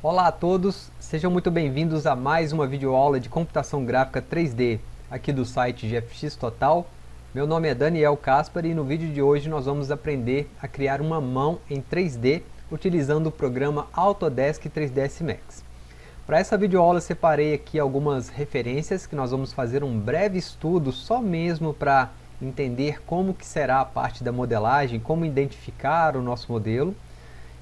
Olá a todos, sejam muito bem-vindos a mais uma videoaula de computação gráfica 3D aqui do site GFX Total. Meu nome é Daniel Caspar e no vídeo de hoje nós vamos aprender a criar uma mão em 3D utilizando o programa Autodesk 3ds Max. Para essa videoaula separei aqui algumas referências que nós vamos fazer um breve estudo só mesmo para entender como que será a parte da modelagem, como identificar o nosso modelo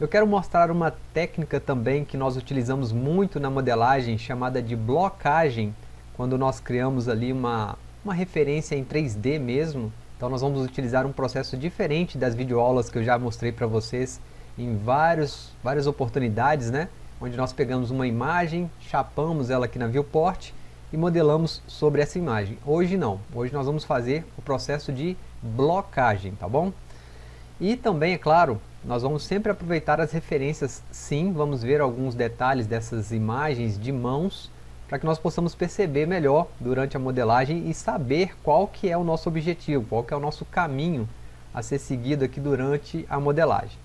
eu quero mostrar uma técnica também que nós utilizamos muito na modelagem, chamada de blocagem, quando nós criamos ali uma, uma referência em 3D mesmo. Então nós vamos utilizar um processo diferente das videoaulas que eu já mostrei para vocês em vários, várias oportunidades, né? Onde nós pegamos uma imagem, chapamos ela aqui na viewport e modelamos sobre essa imagem. Hoje não, hoje nós vamos fazer o processo de blocagem, tá bom? E também, é claro, nós vamos sempre aproveitar as referências, sim, vamos ver alguns detalhes dessas imagens de mãos, para que nós possamos perceber melhor durante a modelagem e saber qual que é o nosso objetivo, qual que é o nosso caminho a ser seguido aqui durante a modelagem.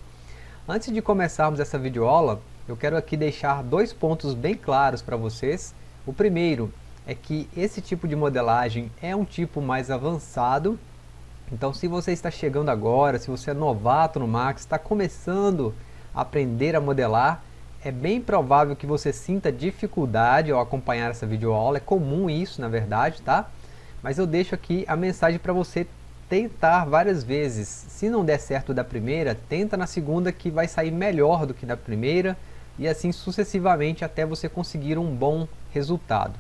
Antes de começarmos essa videoaula, eu quero aqui deixar dois pontos bem claros para vocês. O primeiro é que esse tipo de modelagem é um tipo mais avançado então se você está chegando agora, se você é novato no Max, está começando a aprender a modelar, é bem provável que você sinta dificuldade ao acompanhar essa videoaula, é comum isso na verdade, tá? Mas eu deixo aqui a mensagem para você tentar várias vezes. Se não der certo da primeira, tenta na segunda que vai sair melhor do que da primeira e assim sucessivamente até você conseguir um bom resultado.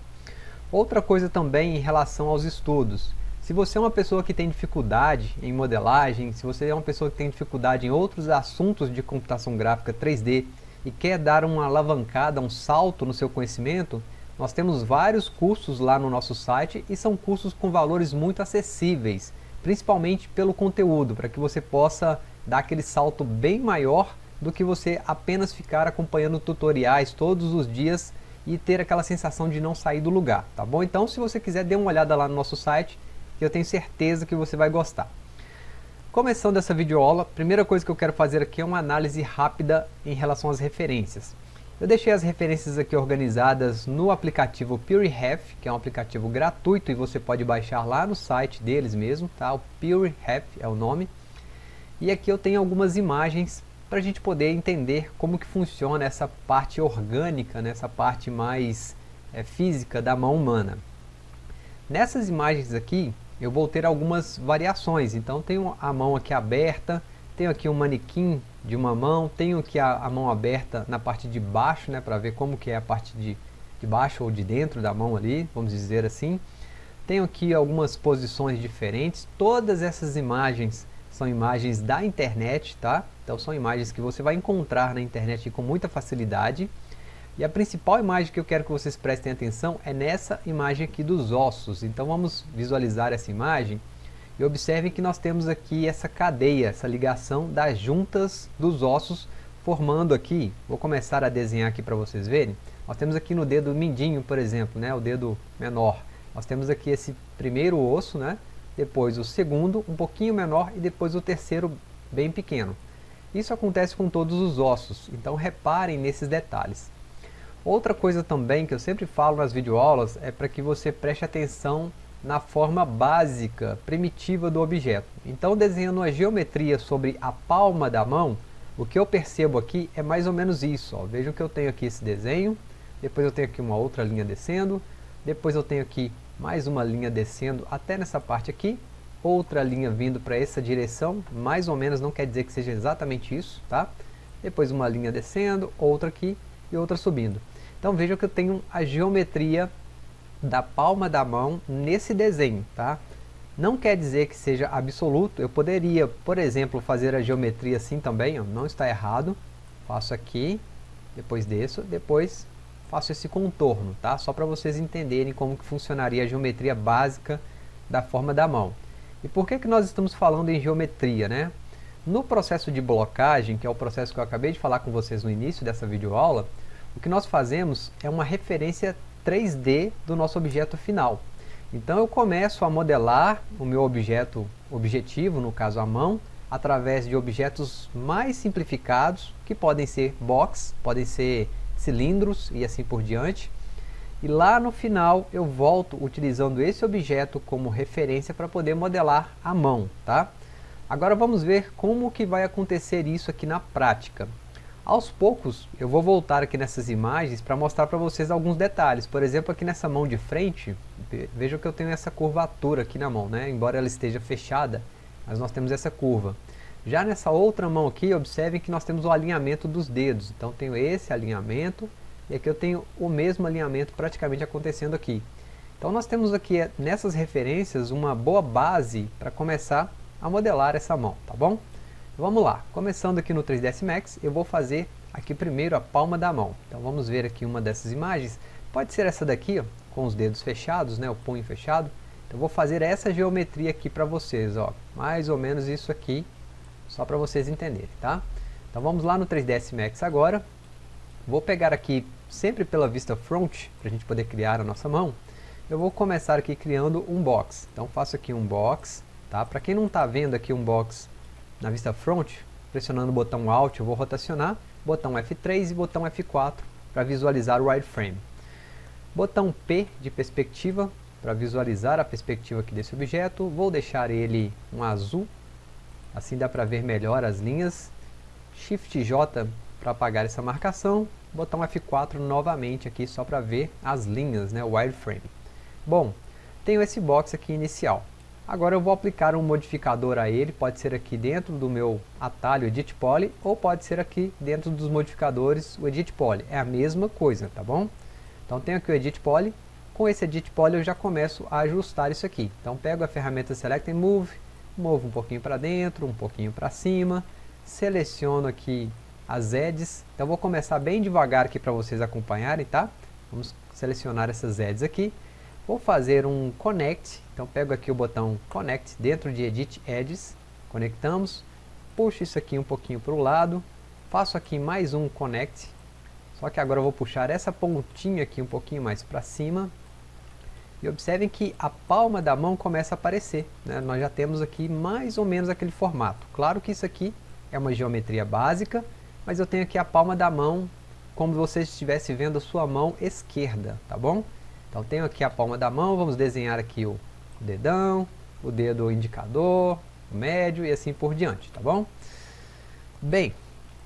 Outra coisa também em relação aos estudos. Se você é uma pessoa que tem dificuldade em modelagem, se você é uma pessoa que tem dificuldade em outros assuntos de computação gráfica 3D e quer dar uma alavancada, um salto no seu conhecimento, nós temos vários cursos lá no nosso site e são cursos com valores muito acessíveis, principalmente pelo conteúdo, para que você possa dar aquele salto bem maior do que você apenas ficar acompanhando tutoriais todos os dias e ter aquela sensação de não sair do lugar, tá bom? Então se você quiser dê uma olhada lá no nosso site, que eu tenho certeza que você vai gostar. Começando essa videoaula, a primeira coisa que eu quero fazer aqui é uma análise rápida em relação às referências. Eu deixei as referências aqui organizadas no aplicativo PureRef, que é um aplicativo gratuito e você pode baixar lá no site deles mesmo, tá? O PureRef é o nome. E aqui eu tenho algumas imagens para a gente poder entender como que funciona essa parte orgânica, né? essa parte mais é, física da mão humana. Nessas imagens aqui, eu vou ter algumas variações. Então tenho a mão aqui aberta, tenho aqui um manequim de uma mão, tenho aqui a, a mão aberta na parte de baixo, né, para ver como que é a parte de, de baixo ou de dentro da mão ali, vamos dizer assim. Tenho aqui algumas posições diferentes, todas essas imagens são imagens da internet, tá? Então são imagens que você vai encontrar na internet com muita facilidade. E a principal imagem que eu quero que vocês prestem atenção é nessa imagem aqui dos ossos. Então vamos visualizar essa imagem e observem que nós temos aqui essa cadeia, essa ligação das juntas dos ossos formando aqui, vou começar a desenhar aqui para vocês verem, nós temos aqui no dedo mindinho, por exemplo, né, o dedo menor, nós temos aqui esse primeiro osso, né, depois o segundo, um pouquinho menor, e depois o terceiro, bem pequeno. Isso acontece com todos os ossos, então reparem nesses detalhes. Outra coisa também que eu sempre falo nas videoaulas é para que você preste atenção na forma básica, primitiva do objeto. Então desenhando a geometria sobre a palma da mão, o que eu percebo aqui é mais ou menos isso. Ó. Vejam que eu tenho aqui esse desenho, depois eu tenho aqui uma outra linha descendo, depois eu tenho aqui mais uma linha descendo até nessa parte aqui, outra linha vindo para essa direção, mais ou menos, não quer dizer que seja exatamente isso, tá? Depois uma linha descendo, outra aqui e outra subindo. Então vejam que eu tenho a geometria da palma da mão nesse desenho, tá? Não quer dizer que seja absoluto, eu poderia, por exemplo, fazer a geometria assim também, ó, não está errado. Faço aqui, depois desço, depois faço esse contorno, tá? Só para vocês entenderem como que funcionaria a geometria básica da forma da mão. E por que, que nós estamos falando em geometria, né? No processo de blocagem, que é o processo que eu acabei de falar com vocês no início dessa videoaula, o que nós fazemos é uma referência 3D do nosso objeto final. Então eu começo a modelar o meu objeto objetivo, no caso a mão, através de objetos mais simplificados, que podem ser box, podem ser cilindros e assim por diante. E lá no final eu volto utilizando esse objeto como referência para poder modelar a mão, tá? Agora vamos ver como que vai acontecer isso aqui na prática. Aos poucos eu vou voltar aqui nessas imagens para mostrar para vocês alguns detalhes. Por exemplo, aqui nessa mão de frente, vejam que eu tenho essa curvatura aqui na mão, né? Embora ela esteja fechada, mas nós temos essa curva. Já nessa outra mão aqui, observem que nós temos o alinhamento dos dedos. Então tenho esse alinhamento e aqui eu tenho o mesmo alinhamento praticamente acontecendo aqui. Então nós temos aqui nessas referências uma boa base para começar a modelar essa mão, tá bom? Vamos lá, começando aqui no 3ds Max, eu vou fazer aqui primeiro a palma da mão. Então vamos ver aqui uma dessas imagens. Pode ser essa daqui, ó, com os dedos fechados, né, o punho fechado. Então vou fazer essa geometria aqui para vocês, ó, mais ou menos isso aqui só para vocês entenderem, tá? Então vamos lá no 3ds Max agora. Vou pegar aqui, sempre pela vista front, para a gente poder criar a nossa mão. Eu vou começar aqui criando um box. Então faço aqui um box, tá? Para quem não está vendo aqui um box na vista front, pressionando o botão Alt eu vou rotacionar, botão F3 e botão F4 para visualizar o wireframe. Botão P de perspectiva para visualizar a perspectiva aqui desse objeto, vou deixar ele um azul Assim dá para ver melhor as linhas. Shift J para apagar essa marcação. Botão F4 novamente aqui só para ver as linhas, né, o wireframe. Bom, tenho esse box aqui inicial. Agora eu vou aplicar um modificador a ele, pode ser aqui dentro do meu atalho Edit Poly, ou pode ser aqui dentro dos modificadores o Edit Poly. É a mesma coisa, tá bom? Então tenho aqui o Edit Poly, com esse Edit Poly eu já começo a ajustar isso aqui. Então pego a ferramenta Select and Move, movo um pouquinho para dentro, um pouquinho para cima, seleciono aqui as edges, então vou começar bem devagar aqui para vocês acompanharem, tá? Vamos selecionar essas edges aqui, vou fazer um Connect, então pego aqui o botão Connect dentro de Edit Edges, conectamos, puxo isso aqui um pouquinho para o lado, faço aqui mais um Connect, só que agora eu vou puxar essa pontinha aqui um pouquinho mais para cima, e observem que a palma da mão começa a aparecer. Né? Nós já temos aqui mais ou menos aquele formato. Claro que isso aqui é uma geometria básica, mas eu tenho aqui a palma da mão como se você estivesse vendo a sua mão esquerda, tá bom? Então tenho aqui a palma da mão, vamos desenhar aqui o dedão, o dedo indicador, o médio e assim por diante, tá bom? Bem,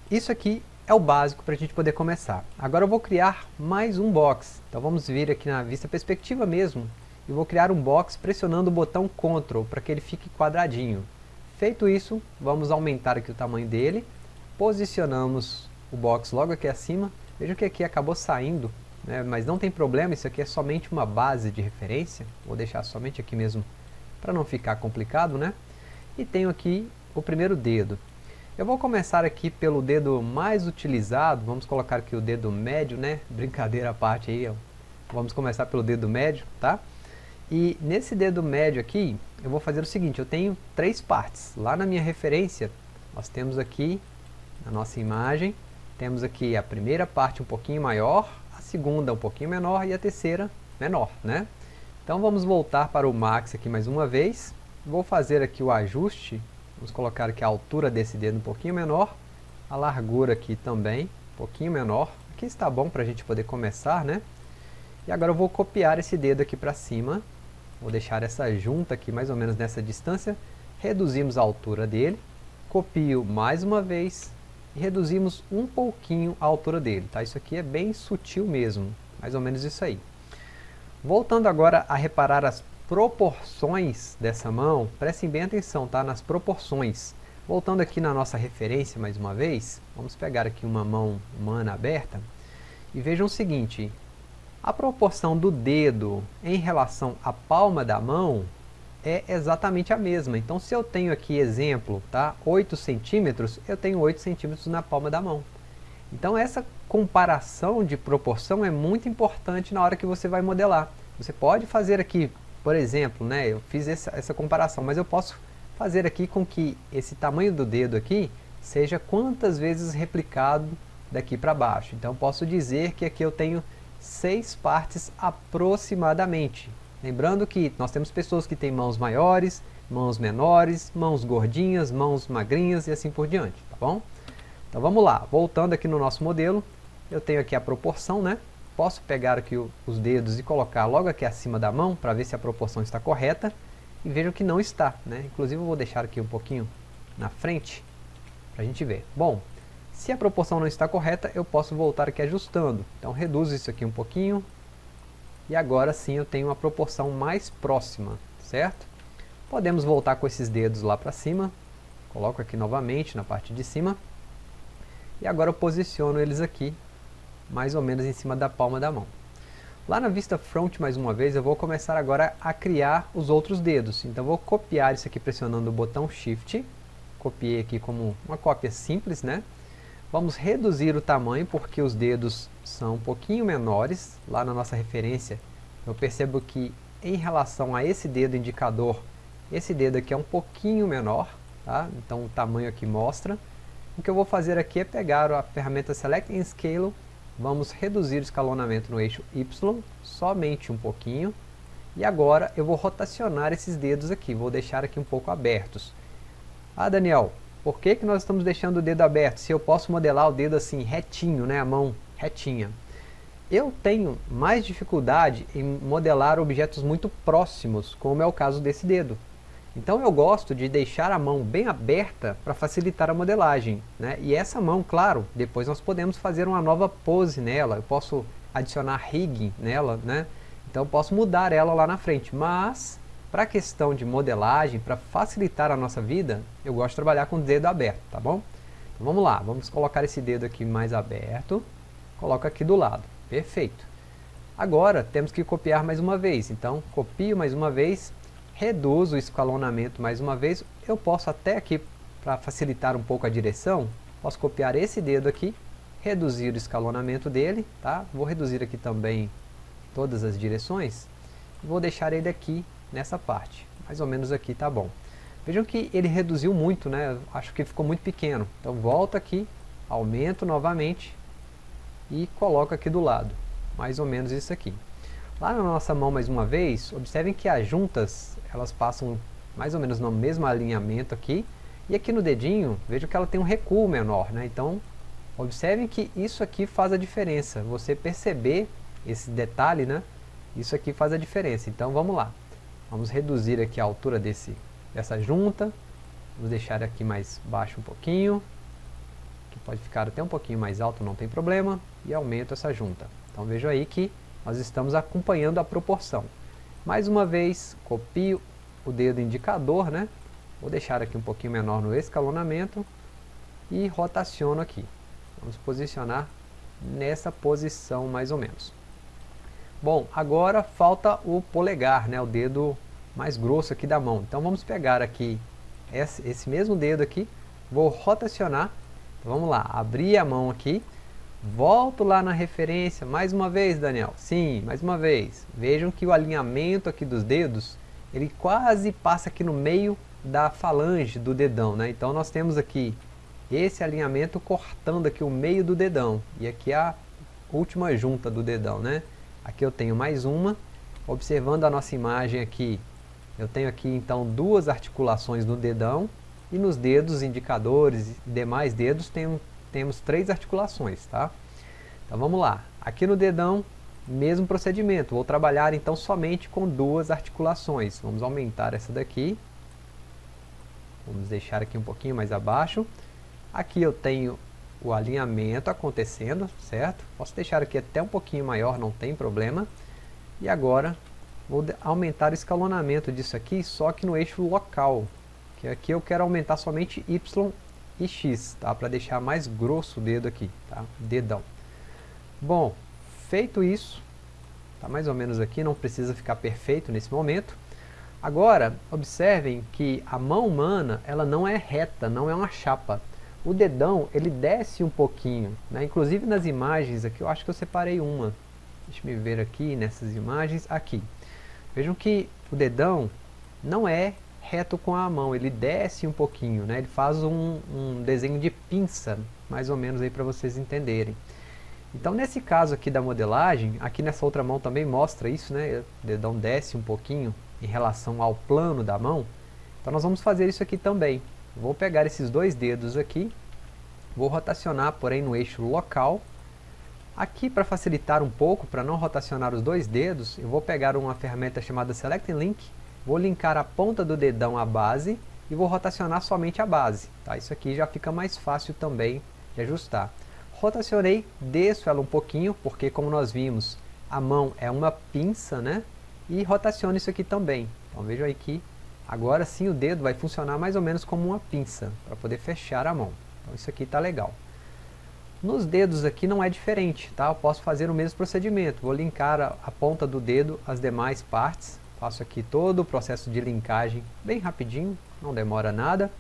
isso aqui é o básico para a gente poder começar. Agora eu vou criar mais um box. Então vamos vir aqui na vista perspectiva mesmo. E vou criar um box pressionando o botão Ctrl para que ele fique quadradinho. Feito isso, vamos aumentar aqui o tamanho dele. Posicionamos o box logo aqui acima. Veja que aqui acabou saindo, né? mas não tem problema, isso aqui é somente uma base de referência. Vou deixar somente aqui mesmo para não ficar complicado, né? E tenho aqui o primeiro dedo. Eu vou começar aqui pelo dedo mais utilizado, vamos colocar aqui o dedo médio, né? Brincadeira à parte aí, vamos começar pelo dedo médio, tá? E nesse dedo médio aqui, eu vou fazer o seguinte, eu tenho três partes. Lá na minha referência, nós temos aqui, na nossa imagem, temos aqui a primeira parte um pouquinho maior, segunda um pouquinho menor e a terceira menor, né? Então vamos voltar para o Max aqui mais uma vez. Vou fazer aqui o ajuste Vamos colocar aqui a altura desse dedo um pouquinho menor, a largura aqui também, um pouquinho menor. Aqui está bom para a gente poder começar, né? E agora eu vou copiar esse dedo aqui para cima, vou deixar essa junta aqui mais ou menos nessa distância, reduzimos a altura dele, copio mais uma vez e reduzimos um pouquinho a altura dele, tá? Isso aqui é bem sutil mesmo, mais ou menos isso aí. Voltando agora a reparar as proporções dessa mão, prestem bem atenção tá? nas proporções. Voltando aqui na nossa referência mais uma vez, vamos pegar aqui uma mão humana aberta e vejam o seguinte, a proporção do dedo em relação à palma da mão é exatamente a mesma. Então se eu tenho aqui exemplo, tá? 8 centímetros, eu tenho 8 centímetros na palma da mão. Então essa comparação de proporção é muito importante na hora que você vai modelar. Você pode fazer aqui por exemplo, né, eu fiz essa, essa comparação, mas eu posso fazer aqui com que esse tamanho do dedo aqui seja quantas vezes replicado daqui para baixo. Então posso dizer que aqui eu tenho seis partes aproximadamente. Lembrando que nós temos pessoas que têm mãos maiores, mãos menores, mãos gordinhas, mãos magrinhas e assim por diante, tá bom? Então vamos lá, voltando aqui no nosso modelo, eu tenho aqui a proporção, né? Posso pegar aqui os dedos e colocar logo aqui acima da mão, para ver se a proporção está correta, e vejo que não está, né? Inclusive eu vou deixar aqui um pouquinho na frente, para a gente ver. Bom, se a proporção não está correta, eu posso voltar aqui ajustando. Então reduzo isso aqui um pouquinho, e agora sim eu tenho uma proporção mais próxima, certo? Podemos voltar com esses dedos lá para cima, coloco aqui novamente na parte de cima, e agora eu posiciono eles aqui, mais ou menos em cima da palma da mão. Lá na vista front, mais uma vez, eu vou começar agora a criar os outros dedos. Então vou copiar isso aqui pressionando o botão Shift, copiei aqui como uma cópia simples, né? Vamos reduzir o tamanho porque os dedos são um pouquinho menores. Lá na nossa referência, eu percebo que em relação a esse dedo indicador, esse dedo aqui é um pouquinho menor, tá? Então o tamanho aqui mostra. O que eu vou fazer aqui é pegar a ferramenta Select and Scale, vamos reduzir o escalonamento no eixo Y, somente um pouquinho, e agora eu vou rotacionar esses dedos aqui, vou deixar aqui um pouco abertos. Ah, Daniel, por que, que nós estamos deixando o dedo aberto, se eu posso modelar o dedo assim, retinho, né, a mão retinha? Eu tenho mais dificuldade em modelar objetos muito próximos, como é o caso desse dedo. Então eu gosto de deixar a mão bem aberta para facilitar a modelagem. Né? E essa mão, claro, depois nós podemos fazer uma nova pose nela, eu posso adicionar rigging nela, né? então eu posso mudar ela lá na frente. Mas, para a questão de modelagem, para facilitar a nossa vida, eu gosto de trabalhar com o dedo aberto, tá bom? Então vamos lá, vamos colocar esse dedo aqui mais aberto, coloco aqui do lado, perfeito. Agora temos que copiar mais uma vez, então copio mais uma vez, reduzo o escalonamento mais uma vez, eu posso até aqui, para facilitar um pouco a direção, posso copiar esse dedo aqui, reduzir o escalonamento dele, tá? Vou reduzir aqui também todas as direções, vou deixar ele aqui nessa parte, mais ou menos aqui tá bom. Vejam que ele reduziu muito, né? Acho que ficou muito pequeno. Então volto aqui, aumento novamente e coloco aqui do lado, mais ou menos isso aqui. Lá na nossa mão mais uma vez, observem que as juntas elas passam mais ou menos no mesmo alinhamento aqui. E aqui no dedinho, vejo que ela tem um recuo menor, né? Então, observem que isso aqui faz a diferença. Você perceber esse detalhe, né? Isso aqui faz a diferença. Então, vamos lá. Vamos reduzir aqui a altura desse, dessa junta. Vamos deixar aqui mais baixo um pouquinho. Que pode ficar até um pouquinho mais alto, não tem problema. E aumento essa junta. Então, vejo aí que nós estamos acompanhando a proporção. Mais uma vez, copio o dedo indicador, né? Vou deixar aqui um pouquinho menor no escalonamento e rotaciono aqui. Vamos posicionar nessa posição mais ou menos. Bom, agora falta o polegar, né? O dedo mais grosso aqui da mão. Então vamos pegar aqui esse, esse mesmo dedo aqui, vou rotacionar. Então, vamos lá, abrir a mão aqui Volto lá na referência, mais uma vez Daniel, sim, mais uma vez. Vejam que o alinhamento aqui dos dedos, ele quase passa aqui no meio da falange do dedão, né? Então nós temos aqui esse alinhamento cortando aqui o meio do dedão. E aqui a última junta do dedão, né? Aqui eu tenho mais uma. Observando a nossa imagem aqui, eu tenho aqui então duas articulações no dedão. E nos dedos indicadores e demais dedos tem temos três articulações, tá? Então vamos lá. Aqui no dedão, mesmo procedimento. Vou trabalhar então somente com duas articulações. Vamos aumentar essa daqui. Vamos deixar aqui um pouquinho mais abaixo. Aqui eu tenho o alinhamento acontecendo, certo? Posso deixar aqui até um pouquinho maior, não tem problema. E agora vou aumentar o escalonamento disso aqui, só que no eixo local. Que aqui eu quero aumentar somente Y e X, tá? Para deixar mais grosso o dedo aqui, tá? Dedão. Bom, feito isso, tá mais ou menos aqui, não precisa ficar perfeito nesse momento. Agora, observem que a mão humana, ela não é reta, não é uma chapa. O dedão, ele desce um pouquinho, né? Inclusive nas imagens aqui, eu acho que eu separei uma. Deixa eu ver aqui nessas imagens, aqui. Vejam que o dedão não é reto com a mão, ele desce um pouquinho, né? ele faz um, um desenho de pinça, mais ou menos aí para vocês entenderem. Então nesse caso aqui da modelagem, aqui nessa outra mão também mostra isso, né? o dedão desce um pouquinho em relação ao plano da mão, então nós vamos fazer isso aqui também. Vou pegar esses dois dedos aqui, vou rotacionar, porém no eixo local, Aqui, para facilitar um pouco, para não rotacionar os dois dedos, eu vou pegar uma ferramenta chamada Select Link, vou linkar a ponta do dedão à base e vou rotacionar somente a base. Tá? Isso aqui já fica mais fácil também de ajustar. Rotacionei, desço ela um pouquinho, porque como nós vimos, a mão é uma pinça, né? E rotaciono isso aqui também. Então vejam aí que agora sim o dedo vai funcionar mais ou menos como uma pinça, para poder fechar a mão. Então isso aqui está legal. Nos dedos aqui não é diferente, tá? Eu posso fazer o mesmo procedimento. Vou linkar a, a ponta do dedo às demais partes. Faço aqui todo o processo de linkagem bem rapidinho, não demora nada.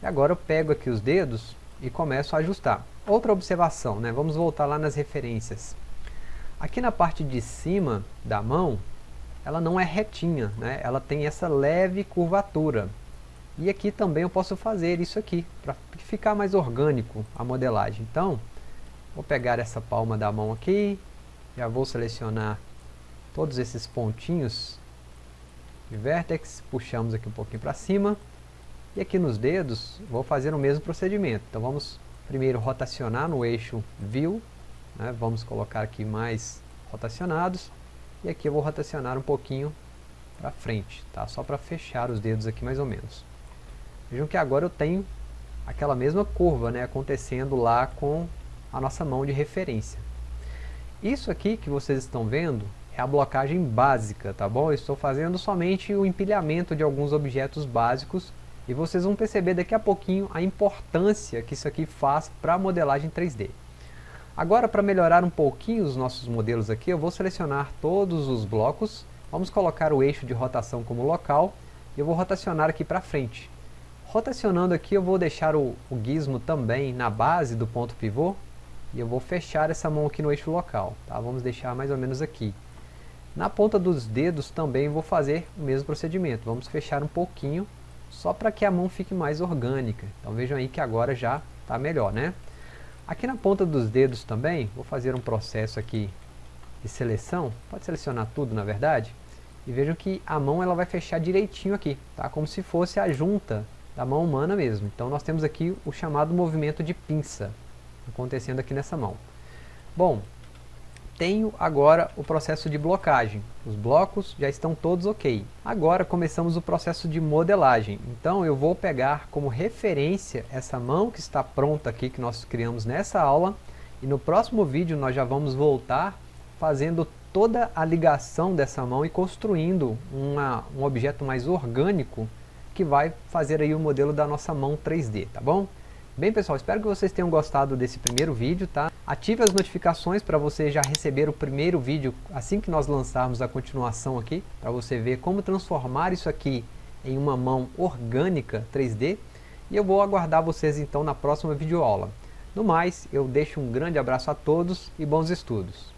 E agora eu pego aqui os dedos e começo a ajustar. Outra observação, né? Vamos voltar lá nas referências. Aqui na parte de cima da mão, ela não é retinha, né? Ela tem essa leve curvatura. E aqui também eu posso fazer isso aqui, para ficar mais orgânico a modelagem. Então, vou pegar essa palma da mão aqui, já vou selecionar todos esses pontinhos de vértex, puxamos aqui um pouquinho para cima, e aqui nos dedos vou fazer o mesmo procedimento. Então vamos primeiro rotacionar no eixo View, né? vamos colocar aqui mais rotacionados, e aqui eu vou rotacionar um pouquinho para frente, tá? só para fechar os dedos aqui mais ou menos. Vejam que agora eu tenho aquela mesma curva né, acontecendo lá com a nossa mão de referência. Isso aqui que vocês estão vendo é a blocagem básica, tá bom? Eu estou fazendo somente o empilhamento de alguns objetos básicos e vocês vão perceber daqui a pouquinho a importância que isso aqui faz para a modelagem 3D. Agora, para melhorar um pouquinho os nossos modelos aqui, eu vou selecionar todos os blocos, vamos colocar o eixo de rotação como local e eu vou rotacionar aqui para frente. Rotacionando aqui eu vou deixar o, o gizmo também na base do ponto pivô e eu vou fechar essa mão aqui no eixo local, tá? Vamos deixar mais ou menos aqui. Na ponta dos dedos também vou fazer o mesmo procedimento, vamos fechar um pouquinho, só para que a mão fique mais orgânica. Então vejam aí que agora já está melhor, né? Aqui na ponta dos dedos também, vou fazer um processo aqui de seleção, pode selecionar tudo na verdade, e vejam que a mão ela vai fechar direitinho aqui, tá? Como se fosse a junta da mão humana mesmo. Então nós temos aqui o chamado movimento de pinça acontecendo aqui nessa mão. Bom, tenho agora o processo de blocagem. Os blocos já estão todos ok. Agora começamos o processo de modelagem. Então eu vou pegar como referência essa mão que está pronta aqui, que nós criamos nessa aula. E no próximo vídeo nós já vamos voltar fazendo toda a ligação dessa mão e construindo uma, um objeto mais orgânico que vai fazer aí o modelo da nossa mão 3D, tá bom? Bem pessoal, espero que vocês tenham gostado desse primeiro vídeo, tá? Ative as notificações para você já receber o primeiro vídeo assim que nós lançarmos a continuação aqui, para você ver como transformar isso aqui em uma mão orgânica 3D. E eu vou aguardar vocês então na próxima videoaula. No mais, eu deixo um grande abraço a todos e bons estudos.